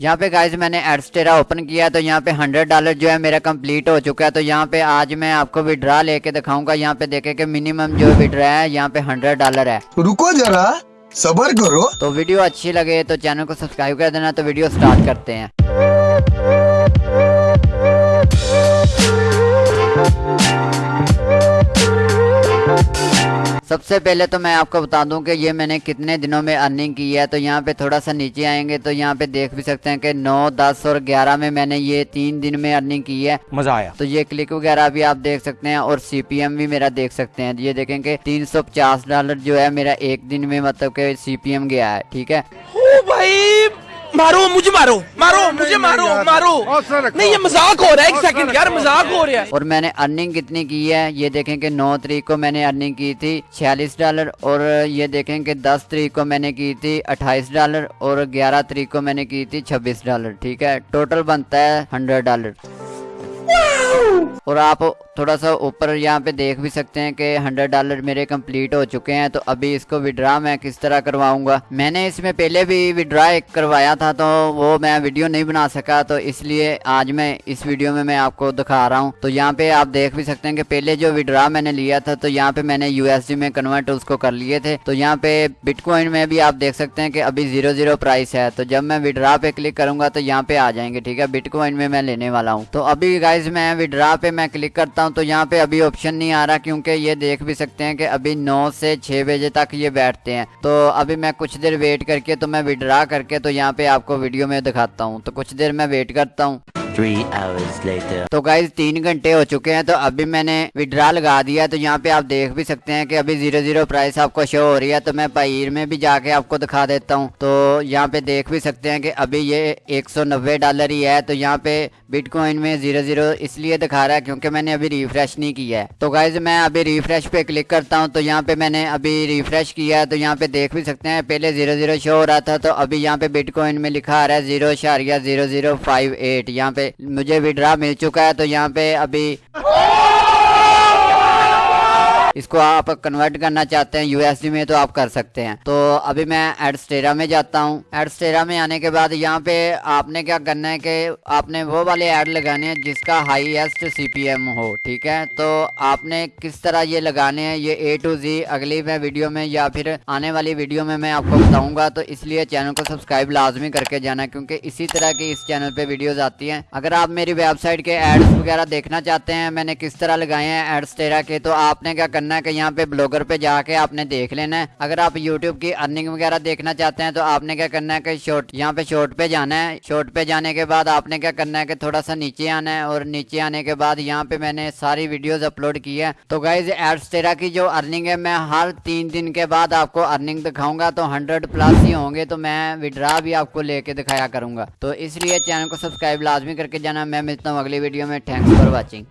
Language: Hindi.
यहाँ पे गाइज़ मैंने एडस्टेरा ओपन किया तो यहाँ पे हंड्रेड डॉलर जो है मेरा कंप्लीट हो चुका है तो यहाँ पे आज मैं आपको विड्रा लेके दिखाऊँगा। यहाँ पे देखे कि मिनिमम जो विड्रा है यहाँ पे हंड्रेड डॉलर है। रुको जरा सबर करो। तो वीडियो अच्छी लगे तो चैनल को सब्सक्राइब कर देना तो वीडियो स्टार्ट करते हैं। सबसे पहले तो मैं आपको बता दूँ कि ये मैंने कितने दिनों में अर्निंग की है तो यहाँ पे थोड़ा सा नीचे आएँगे तो यहाँ पे देख भी सकते हैं कि 9, 10 और 11 में मैंने ये तीन दिन में अर्निंग की है। मज़ा आया। तो ये क्लिक वगैरह भी आप देख सकते हैं और सीपीएम भी मेरा देख सकते हैं। ये देखेंगे तीन डॉलर जो है मेरा एक दिन में मतलब के सीपीएम गया है ठीक है? ओ भाई मारो मारो मारो मुझे मारो मारो। नहीं ये मज़ाक हो रहा है एक सेकंड यार मज़ाक हो रहा है। और मैंने अर्निंग कितनी की है? ये देखें कि नौ तारीख को मैंने अर्निंग की थी छियालीस डॉलर और ये देखें कि दस तारीख को मैंने की थी अट्ठाईस डॉलर और ग्यारह तारीख को मैंने की थी छब्बीस डॉलर ठीक है? टोटल बनता है हंड्रेड डॉलर और आप थोड़ा सा ऊपर यहाँ पे देख भी सकते हैं कि 100 डॉलर मेरे कंप्लीट हो चुके हैं तो अभी इसको विड्रा मैं किस तरह करवाऊँगा? मैंने इसमें पहले भी विड्रा करवाया था तो वो मैं वीडियो नहीं बना सका तो इसलिए आज मैं इस वीडियो में मैं आपको दिखा रहा हूँ। तो यहाँ पे आप देख भी सकते हैं कि पहले जो विड्रा मैंने लिया था तो यहाँ पे मैंने यूएसडी में कन्वर्ट उसको कर लिए थे। तो यहाँ पे बिटकॉइन में भी आप देख सकते हैं कि अभी ज़ीरो ज़ीरो प्राइस है तो जब मैं विड्रा पे क्लिक करूँगा तो यहाँ पे आ जाएँगे, ठीक है? बिटकॉइन में मैं लेने वाला हूँ। तो अभी गाइज़ मैं विड्रा पे मैं क्लिक करता हूँ तो यहाँ पे अभी ऑप्शन नहीं आ रहा क्योंकि ये देख भी सकते हैं कि अभी 9 से 6 बजे तक ये बैठते हैं। तो अभी मैं कुछ देर वेट करके तो मैं विड्रा करके तो यहाँ पे आपको वीडियो में दिखाता हूँ। तो कुछ देर मैं वेट करता हूँ। Hours later. तो गाइज़ तीन घंटे हो चुके हैं तो अभी मैंने विड्रा लगा दिया तो यहाँ पे आप देख भी सकते हैं कि अभी ज़ीरो ज़ीरो प्राइस आपको शो हो रही है तो मैं पहीर में भी जाके आपको दिखा देता हूँ तो यहाँ पे देख भी सकते हैं कि अभी ये 190 डॉलर ही है तो यहाँ पे बिटकॉइन में ज़ीरो ज़ीरो इसलिए दिखा रहा है क्योंकि मैंने अभी रिफ्रेश नहीं किया है तो गाइज़ मैं अभी रिफ्रेश पे क्लिक करता हूँ तो यहाँ पे मैंने अभी रिफ्रेश किया है तो यहाँ पे देख भी सकते हैं, पहले ज़ीरो ज़ीरो शो हो रहा था तो अभी यहाँ पे बिटकॉइन में लिखा आ रहा है ज़ीरो शारिया ज़ीरो ज़ीरो फाइव एट यहाँ पे मुझे विड्रा मिल चुका है तो यहाँ पे अभी इसको आप कन्वर्ट करना चाहते हैं यूएसडी में तो आप कर सकते हैं। तो अभी मैं एडस्टेरा में जाता हूँ। एडस्टेरा में आने के बाद यहाँ पे आपने क्या करना है कि आपने वो वाले एड लगाने हैं जिसका हाईएस्ट सीपीएम हो, ठीक है? तो आपने किस तरह ये लगाने हैं, ये ए टू जी अगली मैं वीडियो में या फिर आने वाली वीडियो में मैं आपको बताऊँगा। तो इसलिए चैनल को सब्सक्राइब लाजमी करके जाना, क्योंकि इसी तरह की इस चैनल पे वीडियोस आती हैं। अगर आप मेरी वेबसाइट के एड्स वगैरह देखना चाहते हैं, मैंने किस तरह लगाए हैं एडस्टेरा के तो आपने क्या करना है कि यहाँ पे ब्लॉगर पे जाके आपने देख लेना है। अगर आप यूट्यूब की अर्निंग वगैरह देखना चाहते हैं तो आपने क्या करना है कि शॉर्ट यहाँ पे शॉर्ट पे जाना है। शॉर्ट पे जाने के बाद आपने क्या करना है कि थोड़ा सा नीचे आना है और नीचे आने के बाद यहाँ पे मैंने सारी वीडियोस अपलोड की है। तो गाइज़ एड्सटेरा की जो अर्निंग है, मैं हर तीन दिन के बाद आपको अर्निंग दिखाऊँगा तो हंड्रेड प्लस ही होंगे तो मैं विड्रा भी आपको लेके दिखाया करूँगा। तो इसलिए चैनल को सब्सक्राइब लाजमी करके जाना। मैं मिलता हूँ अगली वीडियो में। Thanks for watching